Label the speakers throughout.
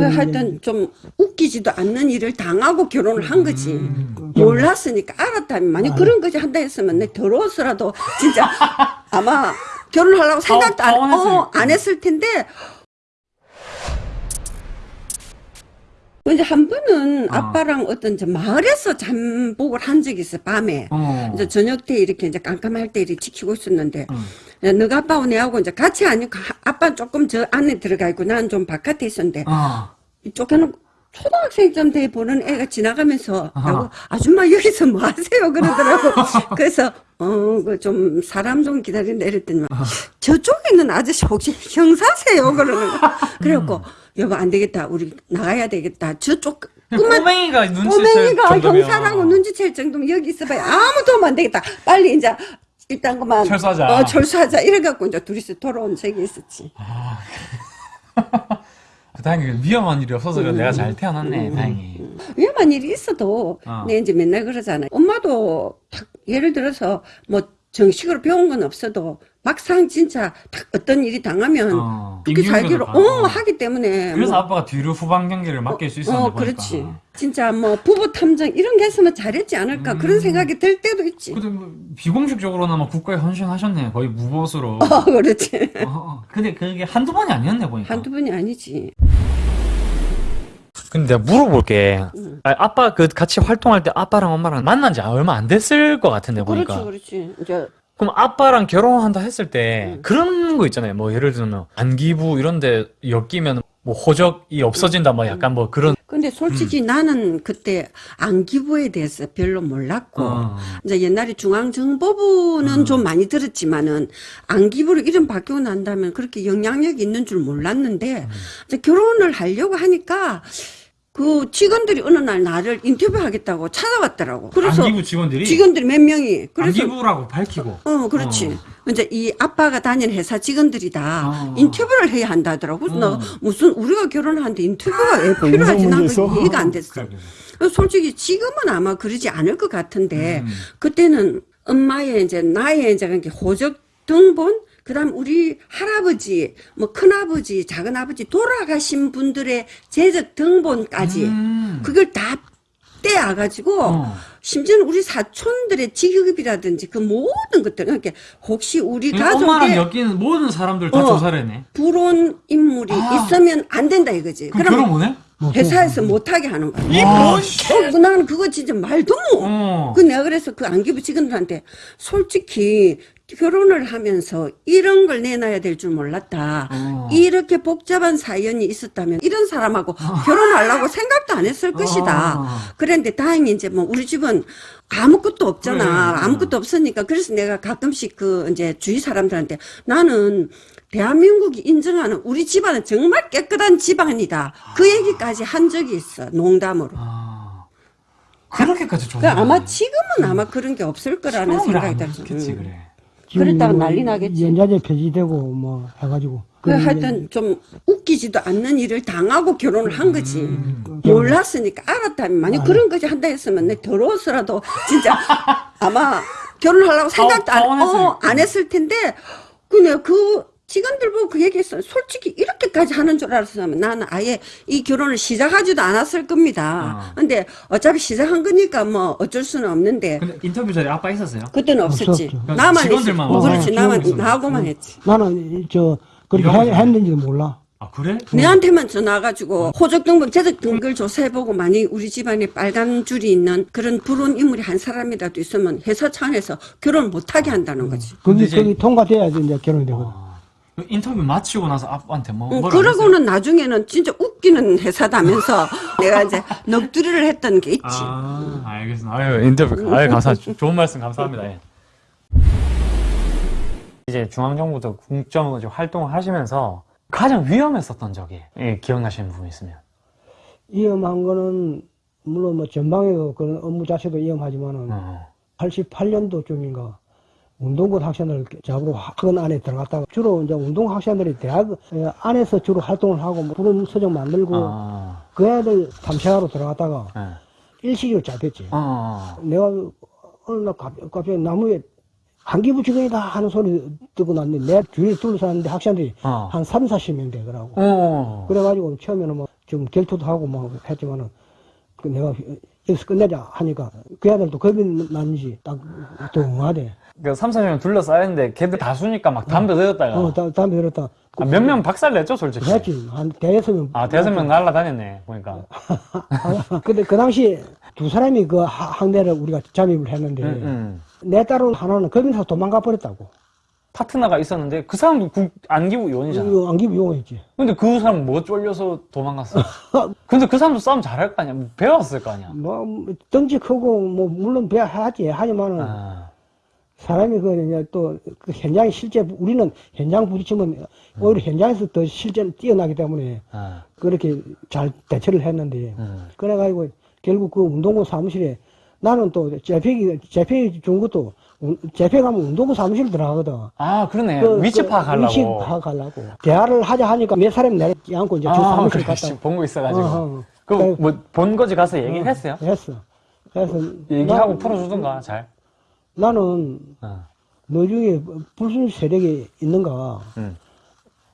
Speaker 1: 그 하여튼 좀 웃기지도 않는 일을 당하고 결혼을 한 거지.
Speaker 2: 음.
Speaker 1: 몰랐으니까 알았다면 만약
Speaker 2: 아.
Speaker 1: 그런 거지 한다 했으면 내 더러웠어라도 진짜 아마 결혼하려고 생각도 안,
Speaker 3: 파혼했을
Speaker 1: 어, 안 했을 텐데 이제 한 번은
Speaker 3: 어.
Speaker 1: 아빠랑 어떤 저 마을에서 잠복을 한 적이 있어 밤에
Speaker 3: 어.
Speaker 1: 이제 저녁 때 이렇게 이제 깜깜할 때 이렇게 지키고 있었는데
Speaker 3: 응.
Speaker 1: 야, 너가 아빠하고 내하고 이제 같이 아니고 아빠 조금 저 안에 들어가 있고 나는 좀 바깥에 있었는데
Speaker 3: 어.
Speaker 1: 이쪽에는 초등학생쯤 돼 보는 애가 지나가면서. 나고 아줌마 여기서 뭐 하세요? 그러더라고. 그래서 어그 좀 사람 좀 기다린다. 이랬더니 저쪽에 있는 아저씨 혹시 형사세요? 그러는 거 그래갖고 여보 안 되겠다. 우리 나가야 되겠다. 저쪽 그만
Speaker 3: 꼬맹이가 눈치챌
Speaker 1: 꼬맹이가
Speaker 3: 정도면.
Speaker 1: 형사라고 눈치챌 정도면 여기 있어봐야 아무도 하면 안 되겠다. 빨리 이제 일단 그만
Speaker 3: 철수하자.
Speaker 1: 어, 철수하자 이래갖고 이제 둘이서 돌아온 적이 있었지
Speaker 3: 그 다행히 위험한 일이 없어서
Speaker 1: 음.
Speaker 3: 내가 잘 태어났네 다행히
Speaker 1: 위험한 일이 있어도
Speaker 3: 어.
Speaker 1: 내 이제 맨날 그러잖아. 엄마도 딱 예를 들어서 뭐 정식으로 배운 건 없어도 막상 진짜 딱 어떤 일이 당하면
Speaker 3: 어,
Speaker 1: 그렇게 살기로. 어 하기 때문에
Speaker 3: 그래서
Speaker 1: 뭐,
Speaker 3: 아빠가 뒤로 후방 경기를 맡길 수 있었는데
Speaker 1: 어
Speaker 3: 보니까
Speaker 1: 그렇지. 진짜 뭐 부부 탐정 이런 게 했으면 잘했지 않을까 그런
Speaker 3: 음.
Speaker 1: 생각이 들 때도 있지.
Speaker 3: 근데 뭐 비공식적으로나마 국가에 헌신하셨네 거의 무보수로
Speaker 1: 어 그렇지.
Speaker 3: 어, 어. 근데 그게 한두 번이 아니었네 보니까
Speaker 1: 한두 번이 아니지.
Speaker 3: 근데 내가 물어볼게
Speaker 1: 응.
Speaker 3: 아, 아빠 그 같이 활동할 때 아빠랑 엄마랑 만난 지 얼마 안 됐을 것 같은데 보니까
Speaker 1: 그렇지 그렇지. 이제
Speaker 3: 그럼 아빠랑 결혼한다 했을 때
Speaker 1: 응.
Speaker 3: 그런 거 있잖아요 뭐 예를 들면 안기부 이런 데 엮이면 뭐 호적이 없어진다 뭐 약간 뭐 그런
Speaker 1: 근데 솔직히 나는 그때 안기부에 대해서 별로 몰랐고
Speaker 3: 어.
Speaker 1: 이제 옛날에 중앙정보부는
Speaker 3: 음.
Speaker 1: 좀 많이 들었지만은 안기부로 이름 바뀌고 난다면 그렇게 영향력이 있는 줄 몰랐는데
Speaker 3: 음.
Speaker 1: 이제 결혼을 하려고 하니까 그 직원들이 어느 날 나를 인터뷰하겠다고 찾아왔더라고. 그래서
Speaker 3: 안기부 직원들이
Speaker 1: 직원들이 몇 명이 그래서
Speaker 3: 안기부라고 밝히고
Speaker 1: 어, 그렇지. 이제 이 아빠가 다니는 회사 직원들이 다
Speaker 3: 어.
Speaker 1: 인터뷰를 해야 한다더라고. 그래서
Speaker 3: 어.
Speaker 1: 나 무슨 우리가 결혼하는데 인터뷰가 왜 필요하지? 난? 그게 이해가 안 됐어.
Speaker 3: 그래, 그래.
Speaker 1: 솔직히 지금은 아마 그러지 않을 것 같은데
Speaker 3: 음.
Speaker 1: 그때는 엄마의 이제 나의 이제 그렇게 호적 등본 그 다음 우리 할아버지 뭐 큰아버지 작은아버지 돌아가신 분들의 재적 등본까지
Speaker 3: 음.
Speaker 1: 그걸 다 떼어 가지고
Speaker 3: 어.
Speaker 1: 심지어는 우리 사촌들의 직업이라든지 그 모든 것들 그러니까 혹시 우리
Speaker 3: 엄마랑
Speaker 1: 가족에
Speaker 3: 엮이는 모든 사람들 다
Speaker 1: 어.
Speaker 3: 조사를 했네
Speaker 1: 불온 인물이
Speaker 3: 아.
Speaker 1: 있으면 안 된다 이거지.
Speaker 3: 그럼 결혼 못해?
Speaker 1: 회사에서 못하게 하는 거야.
Speaker 3: 이뭔 씨.
Speaker 1: 어, 나는 그거 진짜 말도 못.
Speaker 3: 어.
Speaker 1: 그 내가 그래서 그 안기부 직원들한테 솔직히 결혼을 하면서 이런 걸 내놔야 될 줄 몰랐다.
Speaker 3: 어.
Speaker 1: 이렇게 복잡한 사연이 있었다면 이런 사람하고 결혼하려고 생각도 안 했을 것이다.
Speaker 3: 어.
Speaker 1: 그런데 다행히 이제 뭐 우리 집은 아무것도 없잖아.
Speaker 3: 그래.
Speaker 1: 아무것도 없으니까 그래서 내가 가끔씩 그 이제 주위 사람들한테 나는 대한민국이 인정하는 우리 집안은 정말 깨끗한 집안이다. 그 얘기까지 한 적이 있어. 농담으로.
Speaker 3: 아. 그렇게까지
Speaker 1: 그
Speaker 3: 조사
Speaker 1: 아마 지금은 아마 그런 게 없을 거라는 생각이 들어.
Speaker 3: 그렇겠지 그래
Speaker 1: 그랬다가 난리 나겠지.
Speaker 2: 연자제 폐지되고 뭐 해가지고.
Speaker 1: 그 하여튼 좀 웃기지도 않는 일을 당하고 결혼을 한 거지.
Speaker 3: 음.
Speaker 1: 몰랐으니까 알았다면 만약
Speaker 2: 아.
Speaker 1: 그런 거지 한다 했으면 내 더러웠어라도 진짜 아마 결혼하려고 생각도 안, 어, 안 했을 텐데 그냥 그 직원들 보고 그 얘기했어. 솔직히 이렇게까지 하는 줄 알았으면 나는 아예 이 결혼을 시작하지도 않았을 겁니다.
Speaker 3: 어.
Speaker 1: 근데 어차피 시작한 거니까 뭐 어쩔 수는 없는데
Speaker 3: 근데 인터뷰 자리에 아빠 있었어요?
Speaker 1: 그때는 없었지.
Speaker 2: 없었죠.
Speaker 1: 나만
Speaker 3: 직원들만
Speaker 1: 했지. 어, 그렇지.
Speaker 2: 와서
Speaker 1: 나만. 나하고만 했지.
Speaker 2: 나는 저 그렇게 했는지도 몰라.
Speaker 3: 아 그래?
Speaker 1: 내한테만 전화가지고 호적 등본, 재적 등글 조사해보고 만약 우리 집안에 빨간 줄이 있는 그런 불온 인물이 한 사람이라도 있으면 회사 차원에서 결혼 못하게 한다는 거지.
Speaker 2: 거기 거기 통과돼야지 이제 결혼이 되거든.
Speaker 3: 어. 그 인터뷰 마치고 나서 아빠한테 뭐
Speaker 1: 응? 그러고는 나중에는 진짜 웃기는 회사다면서 내가 이제 넋두리를 했던 게 있지.
Speaker 3: 아, 알겠습니다. 아유, 인터뷰. 아유, 감사합니다. 좋은 말씀 감사합니다. 예. 이제 중앙정부도 국정으로 활동을 하시면서 가장 위험했었던 적이 예, 기억나시는 부분 있으면.
Speaker 2: 위험한 거는 물론 뭐 전방에도 그런 업무 자체도 위험하지만은
Speaker 3: 어.
Speaker 2: 88년도쯤인가 운동부 학생들 잡으러 학원 안에 들어갔다가 주로 이제 운동 학생들이 대학 에, 안에서 주로 활동을 하고 뭐 부름 서적 만들고
Speaker 3: 아,
Speaker 2: 그 애들 탐색하러 들어갔다가
Speaker 3: 예.
Speaker 2: 일시적으로 잡혔지.
Speaker 3: 어.
Speaker 2: 내가 어느 날 갑- 갑자기 나무에 한기부 직원이다 하는 소리 듣고 났는데 내 주위에 둘러쌌는데 학생들이
Speaker 3: 어.
Speaker 2: 한 3, 40명 되더라고.
Speaker 3: 어.
Speaker 2: 그래가지고 처음에는 뭐 좀 결투도 하고 뭐 했지만은 그 내가 여기서 끝내자 하니까 그 아들도 겁이 났는지 딱또 응하대.
Speaker 3: 그 3, 4년 둘러싸였는데 걔들 다수니까 막 담배 들었다가
Speaker 2: 어, 다, 담배 들었다.
Speaker 3: 아, 몇 명 박살 냈죠 솔직히
Speaker 2: 그랬지. 한 대여섯 명.
Speaker 3: 아 대여섯 명 날라다녔네 보니까
Speaker 2: 아, 근데 그 당시 두 사람이 그 하- 항대를 우리가 잠입을 했는데
Speaker 3: 음, 음.
Speaker 2: 내 딸은 하나는 겁에서 도망가 버렸다고.
Speaker 3: 파트너가 있었는데 그 사람도 국 안기부 요원이잖아.
Speaker 2: 이거 안기 미용했지.
Speaker 3: 근데 그 사람 뭐 쫄려서 도망갔어? 근데 그 사람도 싸움 잘할 거 아니야? 뭐 배웠을 거 아니야?
Speaker 2: 뭐 덩치 크고 뭐 물론 배야 하지. 하지만은
Speaker 3: 아,
Speaker 2: 사람이 그 이제 또그 현장에 실제 우리는 현장 부딪히면 오히려 현장에서 더 실제 뛰어나기 때문에
Speaker 3: 아,
Speaker 2: 그렇게 잘 대처를 했는데
Speaker 3: 음.
Speaker 2: 그래가지고 결국 그 운동부 사무실에 나는 또 재팩이 재팩이 준 것도 운- 재팩 하면 운동부 사무실 들어가거든.
Speaker 3: 아 그러네
Speaker 2: 그-
Speaker 3: 위치
Speaker 2: 그
Speaker 3: 파악하려고
Speaker 2: 위치 파악하려고. 대화를 하자 하니까 몇 사람이 내지 않고 이제
Speaker 3: 주아
Speaker 2: 사무실 갔다.
Speaker 3: 본거 있어가지고
Speaker 2: 어, 어.
Speaker 3: 그뭐본 거지 가서 얘기를 했어요?
Speaker 2: 했어. 그래서
Speaker 3: 얘기하고
Speaker 2: 나-
Speaker 3: 풀어주던가 잘
Speaker 2: 나는
Speaker 3: 어.
Speaker 2: 너 중에 불순 세력이 있는가?
Speaker 3: 음.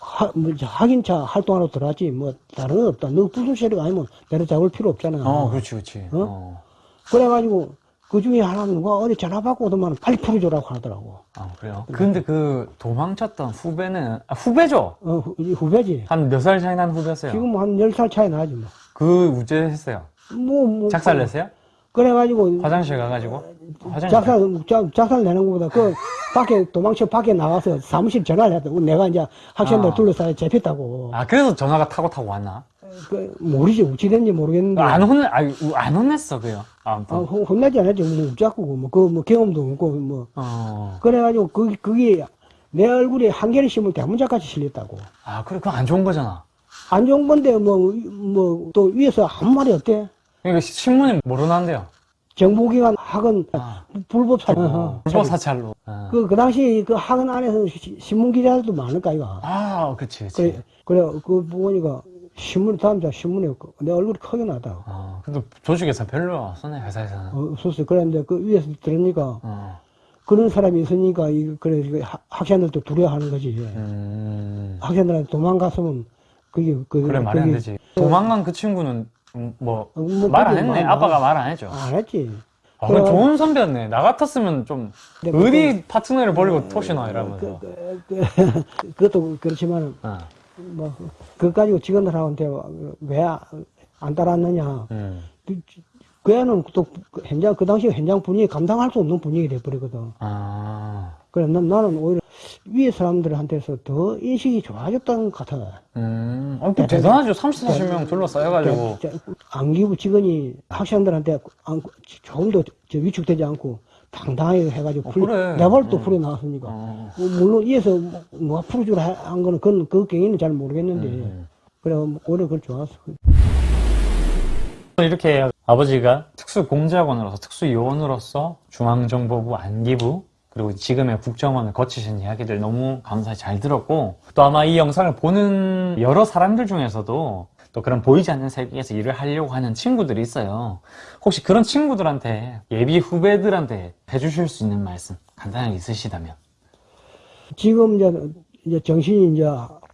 Speaker 2: 하, 뭐, 확인차 활동하러 들어왔지, 뭐, 다른 건 없다. 너 불순 세력 아니면 내려 잡을 필요 없잖아.
Speaker 3: 어 그렇지 그렇지 어.
Speaker 2: 그래가지고, 그 중에 하나는 누가 어디 전화 받고 오더만 빨리 풀어줘라고 하더라고.
Speaker 3: 아 그래요? 근데 그 도망쳤던 후배는 아, 후배죠?
Speaker 2: 어, 후, 후배지.
Speaker 3: 한 몇 살 차이 나는 후배였어요?
Speaker 2: 지금 한 10살 차이 나지, 뭐.
Speaker 3: 그 우째했어요
Speaker 2: 뭐, 뭐.
Speaker 3: 작살 냈어요?
Speaker 2: 그래가지고,
Speaker 3: 화장실 가가지고? 화장실
Speaker 2: 작살, 작, 작살 내는 것보다 그 밖에 도망쳐 밖에 나가서 사무실 전화를 했다. 내가 이제 학생들
Speaker 3: 아.
Speaker 2: 둘러싸여 잡혔다고.
Speaker 3: 아 그래서 전화가 타고 타고 왔나?
Speaker 2: 그, 모르지, 어찌 됐는지 모르겠는데.
Speaker 3: 안 혼내 아니 우- 안 혼냈어 그요 아무튼
Speaker 2: 아, 혼- 혼나지 않았지. 뭐, 웃자고, 뭐, 그, 뭐, 경험도 없고, 뭐.
Speaker 3: 어.
Speaker 2: 그래가지고, 그, 그게 내 얼굴에 한 개를 심을 때 문자까지 실렸다고.
Speaker 3: 아 그래 그거 안 좋은 거잖아
Speaker 2: 안 좋은 건데, 뭐, 뭐, 또 위에서 아무 말이 없대.
Speaker 3: 그러니까 신문에 모르는데요
Speaker 2: 정보기관 학원
Speaker 3: 아.
Speaker 2: 불법 사,
Speaker 3: 어, 불법 사찰로 어.
Speaker 2: 그, 그 당시 그 학원 안에서 시- 신문기자들도 많을까, 이거.
Speaker 3: 아 그치 그치
Speaker 2: 그래, 그래, 그 보니까 신문, 다음 자 신문에 그- 내 얼굴이 크게 나다고.
Speaker 3: 어, 근데 조직에서 별로 없었네 회사에서는
Speaker 2: 어, 없었어. 그랬는데 그 위에서 들으니까
Speaker 3: 어.
Speaker 2: 그런 사람이 있으니까, 이 그래, 그 학- 학생들도 두려워하는 거지.
Speaker 3: 음.
Speaker 2: 학생들한테 도망갔으면 그게 그
Speaker 3: 그래 말이 안
Speaker 2: 그게
Speaker 3: 되지 도망간 그 친구는 뭐
Speaker 2: 어,
Speaker 3: 뭐말안
Speaker 2: 그게
Speaker 3: 했네
Speaker 2: 말-
Speaker 3: 아빠가 말안 했죠
Speaker 2: 안 했지.
Speaker 3: 아,
Speaker 2: 그래.
Speaker 3: 좋은 선배였네 나 같았으면 좀
Speaker 2: 네,
Speaker 3: 어디 파트너를 버리고 토시나 이러면서
Speaker 2: 그, 그, 그, 그 것도 그렇지만
Speaker 3: 어.
Speaker 2: 뭐 그거 가지고 직원들하고한테 왜 안 따랐느냐.
Speaker 3: 음.
Speaker 2: 그, 그 애는 또 현장 그 당시 현장 분위기 감당할 수 없는 분위기 돼버리거든.
Speaker 3: 아.
Speaker 2: 그래 난, 나는 오히려 위에 사람들한테서 더 인식이 좋아졌던 것 같아.
Speaker 3: 음. 어, 그 대단하죠 30, 40명 둘러싸여가지고
Speaker 2: 안기부 직원이 학생들한테 안- 조금 더저 위축되지 않고 당당하게 해가지고
Speaker 3: 어,
Speaker 2: 풀,
Speaker 3: 그래.
Speaker 2: 내발도
Speaker 3: 음.
Speaker 2: 풀어 나왔으니까.
Speaker 3: 어.
Speaker 2: 뭐 물론 뭐- 뭐 풀어주라 하- 한 거는 그건 그 경위는 잘 모르겠는데
Speaker 3: 음.
Speaker 2: 그래 오히려 그걸 좋았어.
Speaker 3: 이렇게 아버지가 특수공작원으로서 특수요원으로서 중앙정보부 안기부 그리고 지금의 국정원을 거치신 이야기들 너무 감사히 잘 들었고 또 아마 이 영상을 보는 여러 사람들 중에서도 또 그런 보이지 않는 세계에서 일을 하려고 하는 친구들이 있어요. 혹시 그런 친구들한테 예비 후배들한테 해주실 수 있는 말씀 간단하게 있으시다면.
Speaker 2: 지금 이제 이제 정신이 이제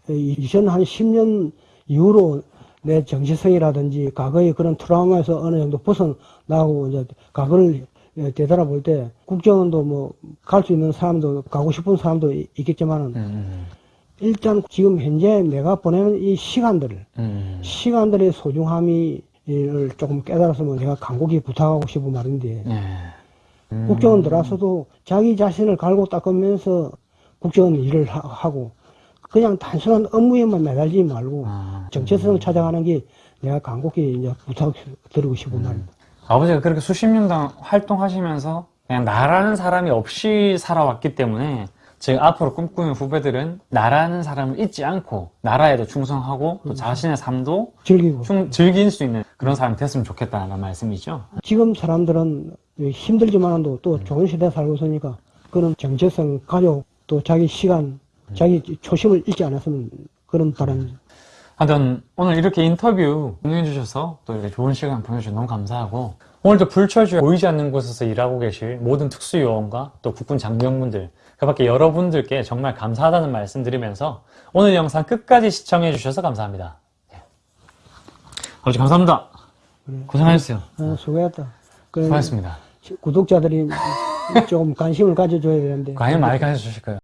Speaker 2: 이전 한 10년 이후로 내 정체성이라든지 과거의 그런 트라우마에서 어느 정도 벗어나고 이제 과거를 되돌아볼 때 국정원도 뭐 갈 수 있는 사람도 가고 싶은 사람도 이- 있겠지만은
Speaker 3: 음,
Speaker 2: 일단 지금 현재 내가 보내는 이 시간들을
Speaker 3: 음,
Speaker 2: 시간들의 소중함을 조금 깨달았으면 제가 간곡히 부탁하고 싶은 말인데
Speaker 3: 네. 음,
Speaker 2: 국정원 들어와서도 자기 자신을 갈고 닦으면서 국정원 일을 하- 하고 그냥 단순한 업무에만 매달리지 말고
Speaker 3: 아,
Speaker 2: 정체성을 찾아가는 게 내가 간곡히 이제 부탁드리고 싶은 말입니다.
Speaker 3: 아버지가 그렇게 수십 년 동안 활동하시면서 그냥 나라는 사람이 없이 살아왔기 때문에 지금 앞으로 꿈꾸는 후배들은 나라는 사람을 잊지 않고 나라에도 충성하고 또 자신의 삶도
Speaker 2: 즐기고.
Speaker 3: 충- 즐길 수 있는 그런 사람이 됐으면 좋겠다는 말씀이죠.
Speaker 2: 지금 사람들은 힘들지만도 또 좋은 시대에 살고 있으니까 그런 정체성, 가족, 또 자기 시간, 자기 초심을 잃지 않았으면 그런 바람.
Speaker 3: 하여튼 오늘 이렇게 인터뷰 응해 주셔서 또 이렇게 좋은 시간 보내주셔서 너무 감사하고 오늘도 불철주야 보이지 않는 곳에서 일하고 계실 모든 특수요원과 또 국군 장병분들 그 밖에 여러분들께 정말 감사하다는 말씀 드리면서 오늘 영상 끝까지 시청해 주셔서 감사합니다. 아버지 감사합니다.
Speaker 2: 그래.
Speaker 3: 고생하셨어요.
Speaker 2: 어, 수고했다. 그래,
Speaker 3: 수고하셨습니다.
Speaker 2: 구독자들이 조금 관심을 가져줘야 되는데.
Speaker 3: 과연 많이 가르쳐 주실 거예요.